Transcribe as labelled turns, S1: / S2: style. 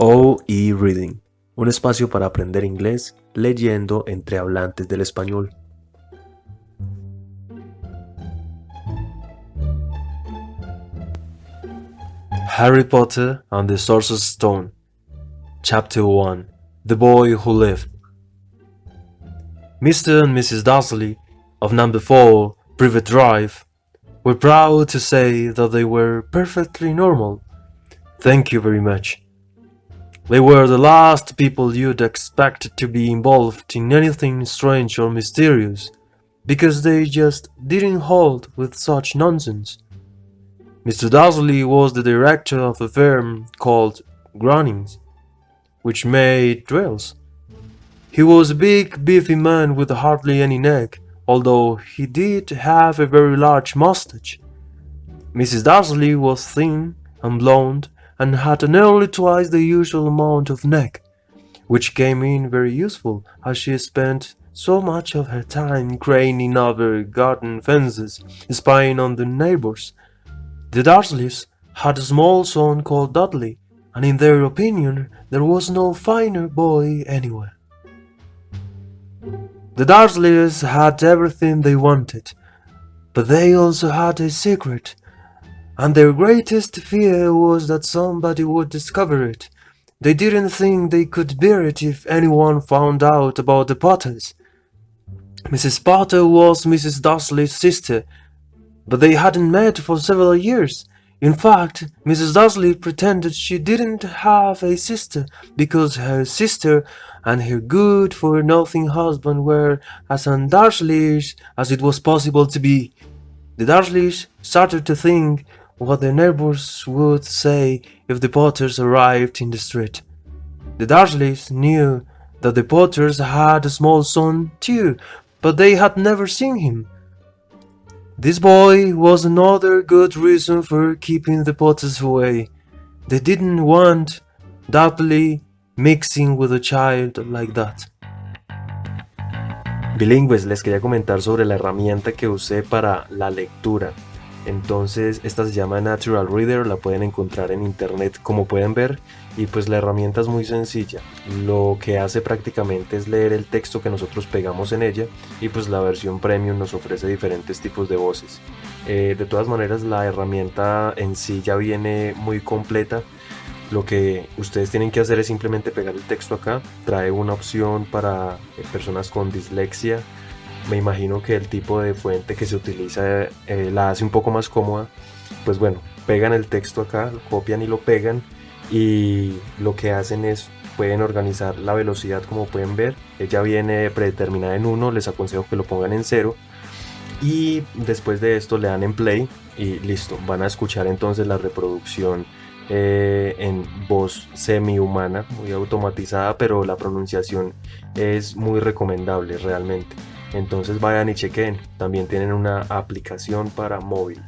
S1: OE Reading, un espacio para aprender inglés leyendo entre hablantes del español. Harry Potter and the Sorcerer's Stone Chapter 1 The Boy Who Lived Mr. and Mrs. Dursley of number 4 Privet Drive were proud to say that they were perfectly normal. Thank you very much. They were the last people you'd expect to be involved in anything strange or mysterious, because they just didn't hold with such nonsense. Mr. Dursley was the director of a firm called Grunnings, which made drills. He was a big, beefy man with hardly any neck, although he did have a very large mustache. Mrs. Dursley was thin and blonde and had nearly twice the usual amount of neck, which came in very useful as she spent so much of her time craning over garden fences, spying on the neighbors. The Dursleys had a small son called Dudley, and in their opinion there was no finer boy anywhere. The Dursleys had everything they wanted, but they also had a secret, and their greatest fear was that somebody would discover it. They didn't think they could bear it if anyone found out about the Potters. Mrs. Potter was Mrs. Dursley's sister, but they hadn't met for several years. In fact, Mrs. Dursley pretended she didn't have a sister because her sister and her good-for-nothing husband were as undursleyish as it was possible to be. The Dursleys started to think what the neighbors would say if the Potters arrived in the street. The Dursleys knew that the Potters had a small son too, but they had never seen him. This boy was another good reason for keeping the Potters away. They didn't want Dudley mixing with a child like that. Bilingües, les quería comentar sobre la herramienta que usé para la lectura. Entonces, esta se llama Natural Reader, la pueden encontrar en internet como pueden ver y pues la herramienta es muy sencilla. Lo que hace prácticamente es leer el texto que nosotros pegamos en ella y pues la versión premium nos ofrece diferentes tipos de voces. Eh, de todas maneras la herramienta en sí ya viene muy completa. Lo que ustedes tienen que hacer es simplemente pegar el texto acá. Trae una opción para personas con dislexia. Me imagino que el tipo de fuente que se utiliza eh, la hace un poco más cómoda. Pues bueno, pegan el texto acá, copian y lo pegan y lo que hacen es pueden organizar la velocidad como pueden ver ella viene predeterminada en 1 les aconsejo que lo pongan en 0 y después de esto le dan en play y listo van a escuchar entonces la reproducción eh, en voz semi humana muy automatizada pero la pronunciación es muy recomendable realmente entonces vayan y chequen. También tienen una aplicación para móvil